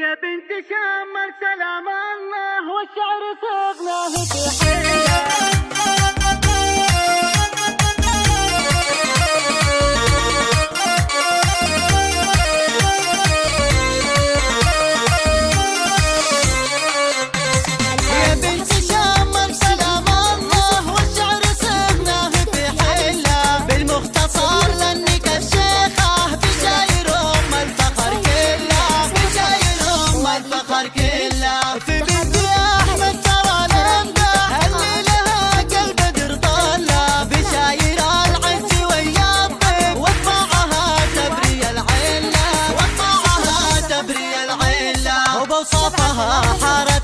يا بنت شمر سلام الله والشعر صغناه في حياتي خطافها حارت